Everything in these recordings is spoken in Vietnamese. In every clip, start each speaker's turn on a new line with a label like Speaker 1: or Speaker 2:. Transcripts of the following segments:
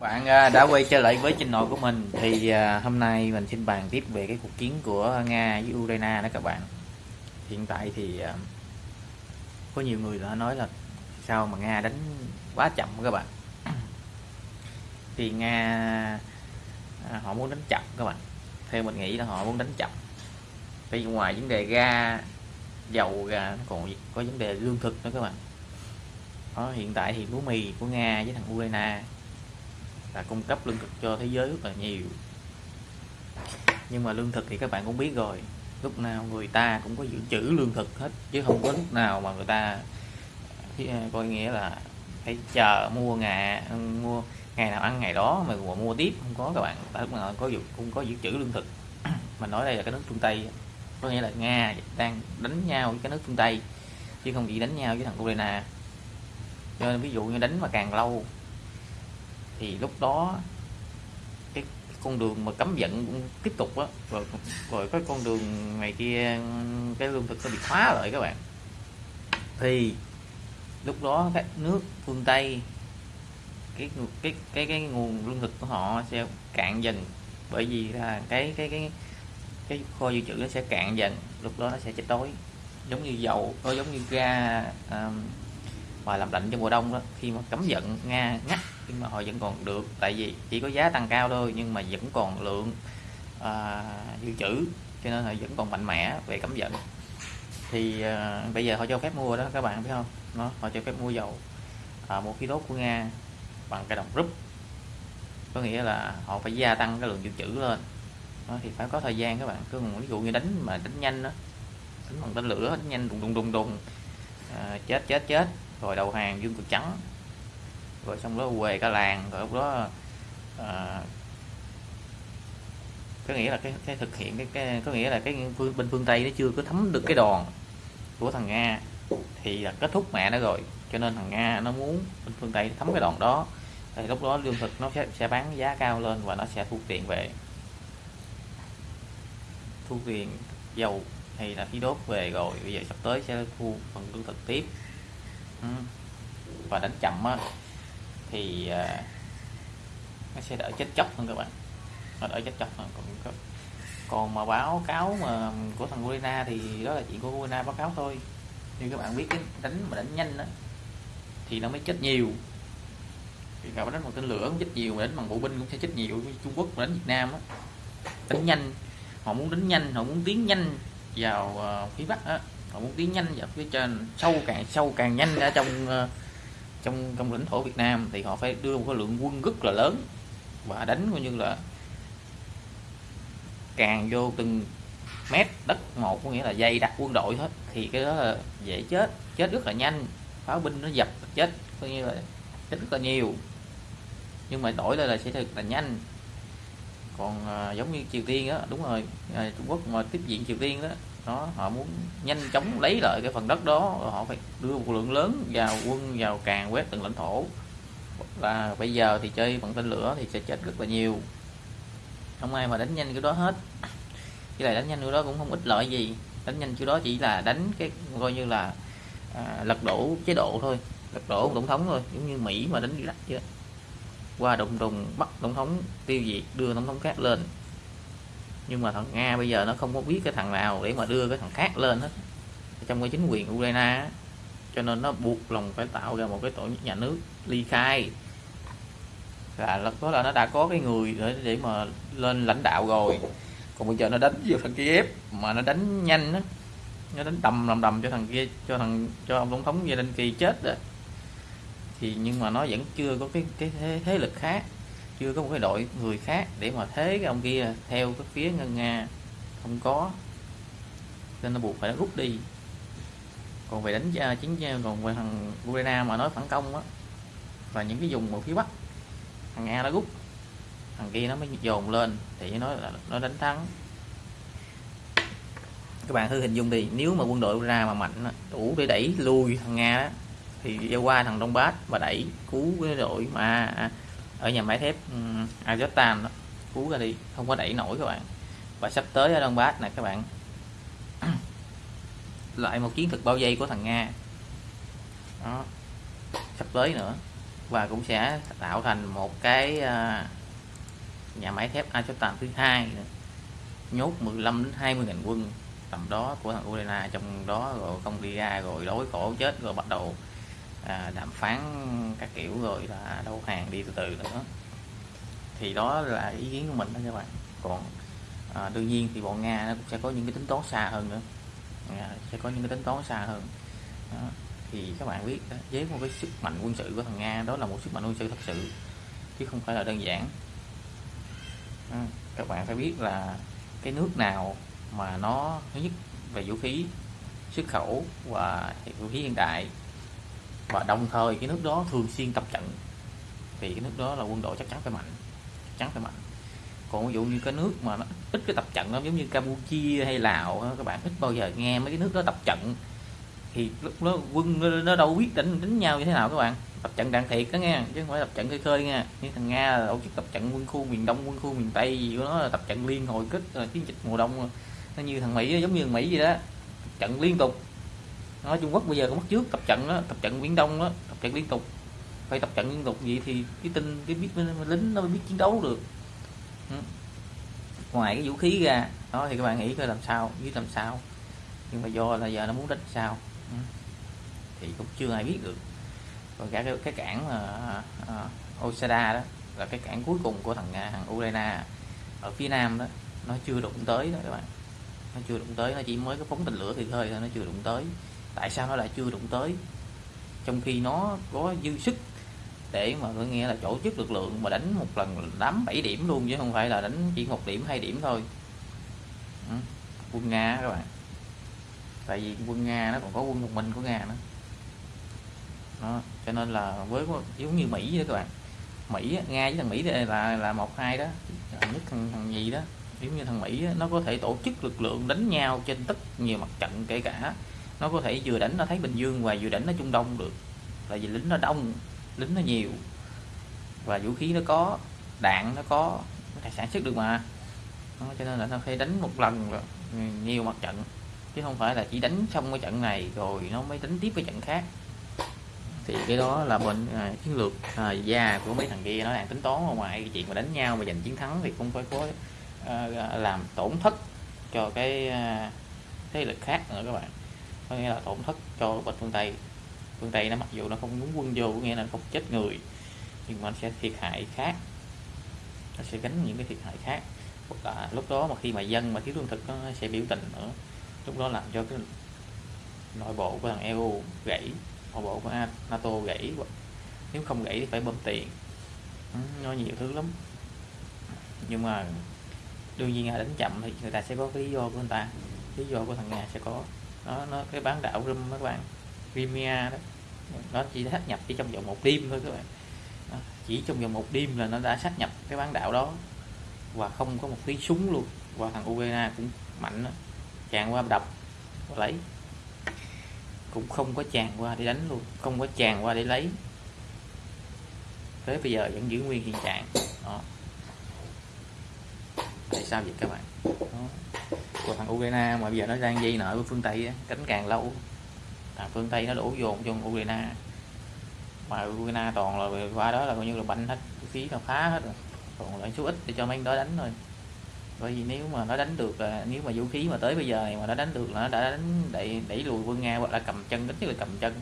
Speaker 1: Bạn à, đã quay trở lại với channel của mình thì à, hôm nay mình xin bàn tiếp về cái cuộc chiến của Nga với Ukraine đó các bạn. Hiện tại thì à, có nhiều người đã nói là sao mà Nga đánh quá chậm các bạn. Thì Nga họ muốn đánh chậm các bạn. Theo mình nghĩ là họ muốn đánh chậm. Vì ngoài vấn đề ga, dầu ra còn có vấn đề lương thực nữa các bạn. Đó, hiện tại thì lúa mì của Nga với thằng Ukraine là cung cấp lương thực cho thế giới rất là nhiều. Nhưng mà lương thực thì các bạn cũng biết rồi, lúc nào người ta cũng có dự trữ lương thực hết, chứ không có lúc nào mà người ta à, coi nghĩa là phải chờ mua ngày mua ngày nào ăn ngày đó mà mua tiếp, không có các bạn. Tại lúc nào có dự, cũng có dự trữ lương thực. Mình nói đây là cái nước phương tây, có nghĩa là nga đang đánh nhau với cái nước phương tây, chứ không chỉ đánh nhau với thằng ukraine. Cho nên ví dụ như đánh mà càng lâu thì lúc đó cái, cái con đường mà cấm vận cũng tiếp tục á. Rồi rồi cái con đường này kia cái lương thực nó bị khóa lại các bạn. Thì lúc đó các nước phương tây cái cái cái cái nguồn lương thực của họ sẽ cạn dần. Bởi vì là cái cái cái cái kho dự trữ nó sẽ cạn dần lúc đó nó sẽ chết đói. Giống như dầu nó giống như ga um, mà làm lạnh trong mùa đông đó khi mà cấm vận nga ngắt nhưng mà họ vẫn còn được tại vì chỉ có giá tăng cao thôi nhưng mà vẫn còn lượng à, dự trữ cho nên họ vẫn còn mạnh mẽ về cấm vận. Thì à, bây giờ họ cho phép mua đó các bạn biết không? Nó họ cho phép mua dầu à, một khí đốt của nga bằng cái đồng rúp. Có nghĩa là họ phải gia tăng cái lượng dự trữ lên. Đó, thì phải có thời gian các bạn. Cứ ví dụ như đánh mà đánh nhanh đó đánh bằng tên lửa đánh nhanh đùng đùng đùng đùng à, chết chết chết. Rồi đầu hàng dương cực trắng rồi xong đó quề cả làng rồi lúc đó à, có nghĩa là cái, cái thực hiện cái, cái có nghĩa là cái phương, bên phương tây nó chưa có thấm được cái đòn của thằng nga thì là kết thúc mẹ nó rồi. Cho nên thằng nga nó muốn bên phương tây thấm cái đòn đó. Thì lúc đó lương thực nó sẽ, sẽ bán giá cao lên và nó sẽ thu tiền về. Thu tiền dầu hay là khí đốt về rồi bây giờ sắp tới sẽ thu phần lương thực tiếp. Ừ. và đánh chậm á thì à, nó sẽ đỡ chết chóc hơn các bạn. Nó đỡ chết chóc hơn. Còn còn mà báo cáo mà của thằng Urena thì đó là chuyện của Urena báo cáo thôi. Nhưng các bạn biết cái đánh mà đánh nhanh đó thì nó mới chết nhiều. Thì các đánh bằng tên lửa cũng chết nhiều mà đánh bằng bộ binh cũng sẽ chết nhiều. Trung Quốc mà đánh Việt Nam đó đánh nhanh. Họ muốn đánh nhanh họ muốn tiến nhanh vào uh, phía Bắc đó. họ muốn tiến nhanh vào phía trên sâu càng sâu càng nhanh ở trong uh, trong trong lãnh thổ Việt Nam thì họ phải đưa một cái lượng quân rất là lớn và đánh coi như là càng vô từng mét đất một có nghĩa là dây đặt quân đội hết. Thì cái đó là dễ chết chết rất là nhanh pháo binh nó dập chết coi như là chết rất là nhiều. Nhưng mà đổi lại là sẽ thật là nhanh. Còn à, giống như Triều Tiên á đúng rồi à, Trung Quốc mà tiếp diện Triều Tiên đó đó họ muốn nhanh chóng lấy lại cái phần đất đó họ phải đưa một lượng lớn vào quân vào càng quét từng lãnh thổ. Là bây giờ thì chơi bằng tên lửa thì sẽ chết rất là nhiều. Không ai mà đánh nhanh cái đó hết. Cái này đánh nhanh cái đó cũng không ích lợi gì. Đánh nhanh cái đó chỉ là đánh cái coi như là à, lật đổ chế độ thôi lật đổ tổng thống thôi giống như mỹ mà đánh Iraq chứ qua đụng đùng bắt tổng thống tiêu diệt đưa tổng thống khác lên nhưng mà thằng nga bây giờ nó không có biết cái thằng nào để mà đưa cái thằng khác lên hết. Trong cái chính quyền ukraine cho nên nó buộc lòng phải tạo ra một cái tổ chức nhà nước ly khai. Là lúc đó là nó đã có cái người để để mà lên lãnh đạo rồi. Còn bây giờ nó đánh vô thằng Kiev mà nó đánh nhanh á. Nó đánh đầm đầm đầm cho thằng kia cho thằng cho ông tổng thống Zelensky chết đó thì nhưng mà nó vẫn chưa có cái cái thế, thế lực khác chưa có một cái đội người khác để mà thế cái ông kia theo cái phía ngân nga. Không có. Nên nó buộc phải rút đi. Còn về đánh chiến còn về thằng Ukraine mà nói phản công á và những cái vùng ở phía bắc thằng nga nó rút. Thằng kia nó mới dồn lên thì nó là nó đánh thắng. Các bạn thử hình dung đi nếu mà quân đội ra mà mạnh đủ để đẩy lui thằng nga đó, thì qua thằng đông bát và đẩy cứu cái đội mà ở nhà máy thép ừ, um, Azotan đó. Cứu ra đi không có đẩy nổi các bạn. Và sắp tới ở Donbass này các bạn. Lại một chiến thực bao dây của thằng Nga. Đó. Sắp tới nữa. Và cũng sẽ tạo thành một cái à, nhà máy thép Azotan thứ hai nhốt 15 đến 20 ngàn quân tầm đó của thằng Ukraine trong đó rồi không đi ra rồi đói khổ chết rồi bắt đầu à, đàm phán các kiểu rồi là đâu hàng đi từ từ nữa. Thì đó là ý kiến của mình đó các bạn. Còn à, đương nhiên thì bọn nga nó cũng sẽ có những cái tính toán xa hơn nữa. À, sẽ có những cái tính toán xa hơn. Đó. thì các bạn biết đó, với một cái sức mạnh quân sự của thằng nga đó là một sức mạnh quân sự thật sự chứ không phải là đơn giản. À, các bạn phải biết là cái nước nào mà nó thứ nhất về vũ khí xuất khẩu và vũ khí hiện đại và đồng thời cái nước đó thường xuyên tập trận. Thì cái nước đó là quân đội chắc chắn phải mạnh chắc chắn phải mạnh. Còn ví dụ như cái nước mà nó ít cái tập trận nó giống như Campuchia hay Lào các bạn ít bao giờ nghe mấy cái nước đó tập trận. Thì lúc đó quân nó, nó đâu biết đánh đánh nhau như thế nào các bạn? Tập trận đạn thiệt đó nghe chứ không phải tập trận khơi khơi nha như thằng nga là tổ chức tập trận quân khu miền đông quân khu miền tây gì của nó là tập trận liên hồi kích là chiến dịch mùa đông. Nó như thằng mỹ giống như thằng mỹ vậy đó. Trận liên tục nói trung quốc bây giờ có mất trước tập trận đó tập trận biển đông đó tập trận liên tục. Phải tập trận liên tục vậy thì cái tin cái biết lính nó mới biết chiến đấu được. Ừ. ngoài cái vũ khí ra đó thì các bạn nghĩ coi làm sao biết làm sao. Nhưng mà do là giờ nó muốn đánh sao. Ừ. thì cũng chưa ai biết được. Còn cả cái, cái cảng uh, uh, Osada đó là cái cảng cuối cùng của thằng à, thằng Ukraine ở phía nam đó nó chưa đụng tới đó các bạn. Nó chưa đụng tới nó chỉ mới có phóng tên lửa thì thôi nó chưa đụng tới tại sao nó lại chưa đụng tới? Trong khi nó có dư sức để mà có nghĩa là tổ chức lực lượng mà đánh một lần đám 7 điểm luôn chứ không phải là đánh chỉ một điểm hai điểm thôi. Ừ. quân nga các bạn. Tại vì quân nga nó còn có quân một mình của nga nữa. Đó. cho nên là với giống như mỹ đó các bạn. Mỹ nga với thằng mỹ là là một hai đó. Nhất thằng, thằng gì đó. Giống như thằng mỹ nó có thể tổ chức lực lượng đánh nhau trên tất nhiều mặt trận kể cả nó có thể vừa đánh nó thấy Bình Dương và vừa đánh nó Trung Đông được. Là vì lính nó đông lính nó nhiều. Và vũ khí nó có đạn nó có nó thể sản xuất được mà. Đó, cho nên là nó phải đánh một lần rồi nhiều mặt trận. Chứ không phải là chỉ đánh xong cái trận này rồi nó mới đánh tiếp cái trận khác. Thì cái đó là bên à, chiến lược à, già của mấy thằng kia. Nó đang tính toán ngoài cái chuyện mà đánh nhau mà giành chiến thắng thì cũng phải có à, làm tổn thất cho cái à, thế lực khác nữa các bạn có nghĩa là tổn thất cho bên phương tây. Phương tây nó mặc dù nó không muốn quân vô, có nghĩa là không chết người, nhưng mà nó sẽ thiệt hại khác. Nó sẽ gánh những cái thiệt hại khác. Hoặc là lúc đó mà khi mà dân mà thiếu lương thực, nó sẽ biểu tình nữa. Lúc đó làm cho cái nội bộ của thằng EU gãy, nội bộ của NATO gãy. Nếu không gãy thì phải bơm tiền. Ừ, nó nhiều thứ lắm. Nhưng mà đương nhiên là đánh chậm thì người ta sẽ có cái lý do của người ta. Lý do của thằng nga sẽ có đó, nó cái bán đảo rum các bạn. Crimea đó. Nó chỉ sát nhập chỉ trong vòng một đêm thôi các bạn. Đó. chỉ trong vòng một đêm là nó đã sát nhập cái bán đảo đó. Và không có một tí súng luôn. Và thằng Ukraine cũng mạnh đó. chàng qua đập và lấy. Cũng không có chàng qua để đánh luôn. Không có chàng qua để lấy. Tới bây giờ vẫn giữ nguyên hiện trạng. Đó. tại sao vậy các bạn? Đó của thằng Ukraine mà bây giờ nó đang dây nợ với phương Tây á, cánh càng lâu. Thằng phương Tây nó đổ dồn cho Ukraine. Mà Ukraine toàn là qua đó là coi như là banh hết vũ khí nó phá hết rồi. Còn lại số ít để cho mấy đó đánh thôi. Bởi vì nếu mà nó đánh được nếu mà vũ khí mà tới bây giờ này mà nó đánh được là nó đã đánh đẩy đẩy lùi quân nga hoặc là cầm chân ít nhất là cầm chân.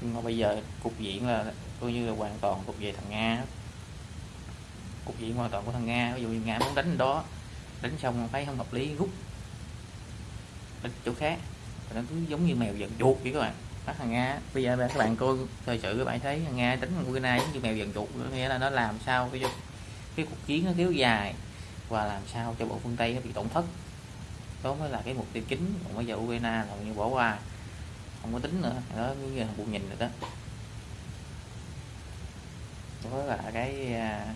Speaker 1: Nhưng mà bây giờ cục diện là coi như là hoàn toàn thuộc về thằng nga. Cục diện hoàn toàn của thằng nga ví dụ như nga muốn đánh đó đánh xong thấy không hợp lý rút đánh chỗ khác. Nó cứ giống như mèo giận chuột vậy các bạn. Bắt thằng nga bây giờ các bạn coi thời sự các bạn thấy thằng nga đánh ukraine giống như mèo giận chuột nghĩa là nó làm sao cái cái cuộc chiến nó kéo dài và làm sao cho bộ phương tây nó bị tổn thất. Đó mới là cái mục tiêu chính. Còn bây giờ ukraine là như bỏ qua. Không có tính nữa. Đó như là buồn nhìn rồi đó. Đó là cái à,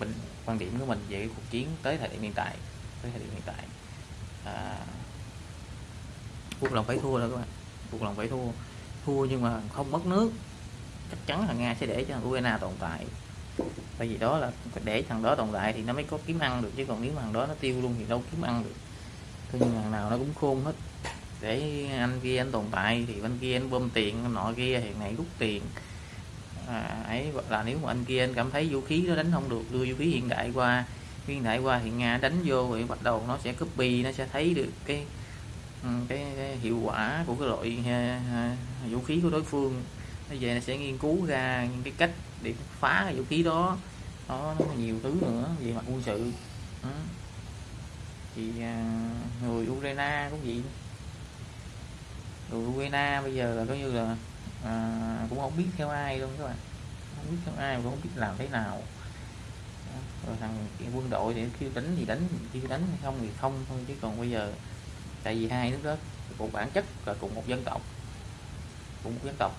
Speaker 1: bình mình quan điểm của mình về cái cuộc chiến tới thời điểm hiện tại, tới thời điểm hiện tại à, cuộc lòng phải thua rồi các bạn. Cuộc lòng phải thua. Thua nhưng mà không mất nước. Chắc chắn là nga sẽ để cho ukraine tồn tại. Bởi vì đó là để thằng đó tồn tại thì nó mới có kiếm ăn được chứ còn nếu thằng đó nó tiêu luôn thì đâu kiếm ăn được. Thế nhưng thằng nào nó cũng khôn hết. Để anh kia anh tồn tại thì bên kia anh bơm tiền nọ kia thì này rút tiền. À, ấy là nếu mà anh kia anh cảm thấy vũ khí nó đánh không được đưa vũ khí hiện đại qua hiện đại qua thì nga đánh vô thì bắt đầu nó sẽ copy nó sẽ thấy được cái ừ, cái, cái hiệu quả của cái loại ha, ha, vũ khí của đối phương. Nó về nó sẽ nghiên cứu ra những cái cách để phá cái vũ khí đó. Đó nó nhiều thứ nữa về mặt quân sự. Ừ. thì à, người Ukraine cũng vậy. Người Ukraine bây giờ là coi như là à, cũng không biết theo ai luôn các bạn. Không biết theo ai cũng không biết làm thế nào rồi thằng quân đội thì kêu đánh thì đánh kêu đánh không thì không thôi chứ còn bây giờ tại vì hai nước đó cùng bản chất là cùng một dân tộc cùng một dân tộc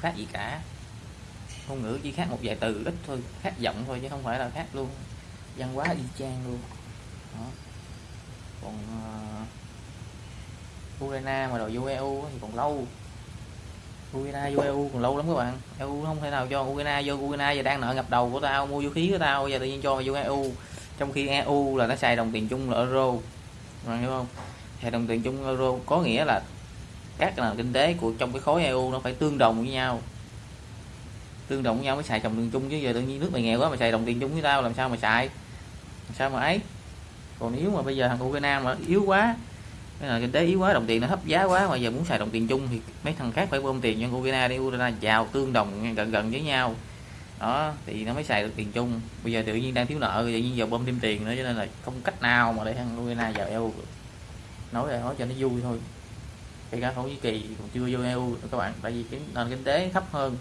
Speaker 1: khác gì cả. Ngôn ngữ chỉ khác một vài từ ít thôi khác giọng thôi chứ không phải là khác luôn. Văn hóa y chang luôn. Đó. còn uh, Ukraine mà đòi vô EU thì còn lâu. Ukraine vô EU còn lâu lắm các bạn. EU không thể nào cho Ukraine vô. Ukraine giờ đang nợ ngập đầu của tao, mua vũ khí của tao, giờ tự nhiên cho vô EU. Trong khi EU là nó xài đồng tiền chung là euro. Bạn hiểu không? Xài đồng tiền chung euro. Có nghĩa là các nền kinh tế của, trong cái khối EU nó phải tương đồng với nhau. Tương đồng với nhau mới xài đồng tiền chung, chứ giờ tự nhiên nước mày nghèo quá mà xài đồng tiền chung với tao, làm sao mà xài? Làm sao mà ấy? Còn nếu mà bây giờ thằng Ukraine mà yếu quá cái là kinh tế yếu quá, đồng tiền nó thấp giá quá mà giờ muốn xài đồng tiền chung thì mấy thằng khác phải bơm tiền cho Ukraine đi Ukraine giàu tương đồng gần gần với nhau. Đó, thì nó mới xài được tiền chung. Bây giờ tự nhiên đang thiếu nợ, tự nhiên giờ bơm thêm tiền nữa, cho nên là không cách nào mà để thằng Ukraine vào EU nói là nói cho nó vui thôi. Kể cả thổ nhĩ kỳ còn chưa vô EU các bạn, tại vì cái nền kinh tế thấp hơn.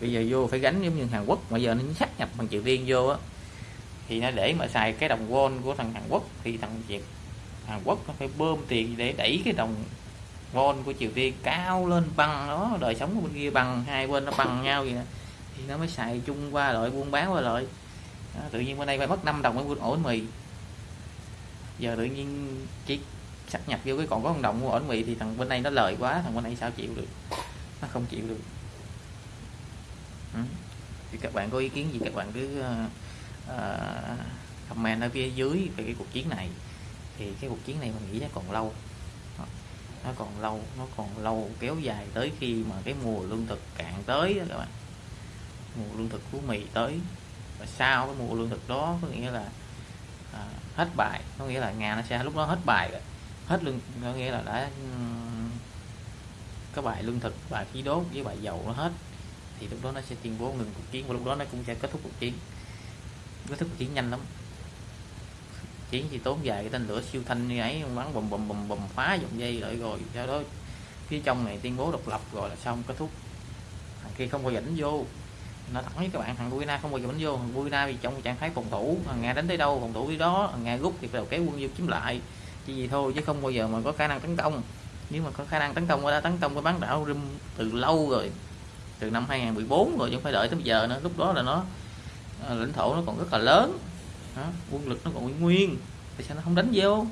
Speaker 1: Bây giờ vô phải gánh giống như Hàn Quốc, mà giờ nó sát nhập bằng Triều Tiên vô á. Thì nó để mà xài cái đồng won của thằng Hàn Quốc thì thằng Việt Hàn Quốc nó phải bơm tiền để đẩy cái đồng won của Triều Tiên cao lên bằng nó đời sống của bên kia bằng hai bên nó bằng nhau vậy thì nó mới xài chung qua loại buôn bán qua loại đó, tự nhiên bên đây phải mất 5 đồng mới mua ổn mì. Giờ tự nhiên chỉ sắp nhập vô cái còn có con đồng mua ổn mì thì thằng bên đây nó lời quá thằng bên đây sao chịu được? Nó không chịu được. Ừ. thì các bạn có ý kiến gì các bạn cứ uh, uh, comment ở phía dưới về cái cuộc chiến này thì cái cuộc chiến này mình nghĩ nó còn lâu. Nó còn lâu nó còn lâu kéo dài tới khi mà cái mùa lương thực cạn tới đó các bạn. Mùa lương thực của mì tới. Và sau cái mùa lương thực đó có nghĩa là à, hết bài. Có nghĩa là nga nó sẽ lúc đó hết bài rồi. Hết lương có nghĩa là đã cái bài lương thực bài khí đốt với bài dầu nó hết. Thì lúc đó nó sẽ tuyên bố ngừng cuộc chiến và lúc đó nó cũng sẽ kết thúc cuộc chiến. Kết thúc cuộc chiến nhanh lắm chiến chỉ tốn dài cái tên lửa siêu thanh như ấy, bắn bùm bùm bùm bùm, phá dòng dây lại rồi sau đó phía trong này tuyên bố độc lập rồi là xong, kết thúc. Thằng kia không có dẫn vô. Nó thẳng với các bạn, thằng Guina không bao giờ đánh vô. Thằng Guina vì trong trạng thái phòng thủ, thằng Nga đánh tới đâu, phòng thủ đi đó, thằng Nga rút thì đầu kéo quân vô chiếm lại. Chỉ gì thôi, chứ không bao giờ mà có khả năng tấn công. Nếu mà có khả năng tấn công đã tấn công cái bán đảo Rim từ lâu rồi, từ năm 2014 rồi, chứ không phải đợi tới bây giờ nữa. Lúc đó là nó ờ, lãnh thổ nó còn rất là lớn đó, quân lực nó còn nguyên tại sao nó không đánh vô